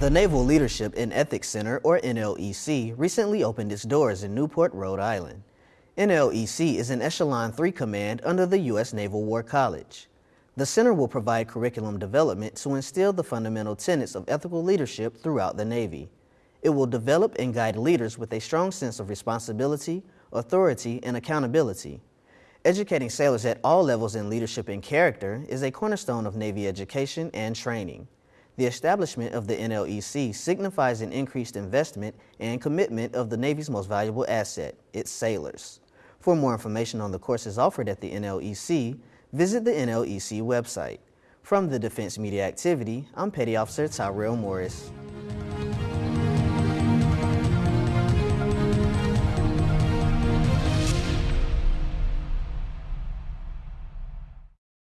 The Naval Leadership and Ethics Center, or NLEC, recently opened its doors in Newport, Rhode Island. NLEC is an Echelon 3 command under the U.S. Naval War College. The center will provide curriculum development to instill the fundamental tenets of ethical leadership throughout the Navy. It will develop and guide leaders with a strong sense of responsibility, authority, and accountability. Educating sailors at all levels in leadership and character is a cornerstone of Navy education and training. The establishment of the NLEC signifies an increased investment and commitment of the Navy's most valuable asset, its sailors. For more information on the courses offered at the NLEC, visit the NLEC website. From the Defense Media Activity, I'm Petty Officer Tyrell Morris.